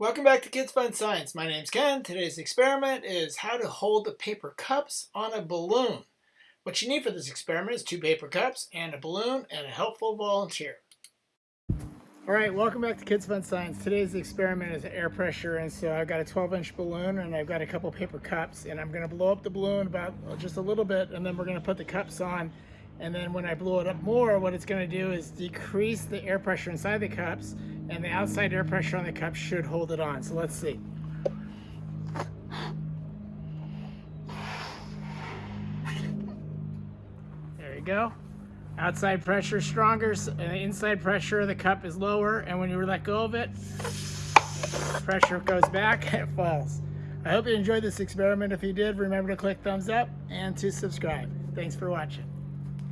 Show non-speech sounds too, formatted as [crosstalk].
Welcome back to Kids Fun Science. My name's Ken. Today's experiment is how to hold the paper cups on a balloon. What you need for this experiment is two paper cups and a balloon and a helpful volunteer. All right, welcome back to Kids Fun Science. Today's experiment is air pressure, and so I've got a 12-inch balloon and I've got a couple paper cups, and I'm going to blow up the balloon about just a little bit, and then we're going to put the cups on, and then when I blow it up more, what it's going to do is decrease the air pressure inside the cups, and the outside air pressure on the cup should hold it on. So let's see. There you go. Outside pressure stronger, and the inside pressure of the cup is lower, and when you let go of it, pressure goes back and [laughs] it falls. I hope you enjoyed this experiment. If you did, remember to click thumbs up and to subscribe. Thanks for watching.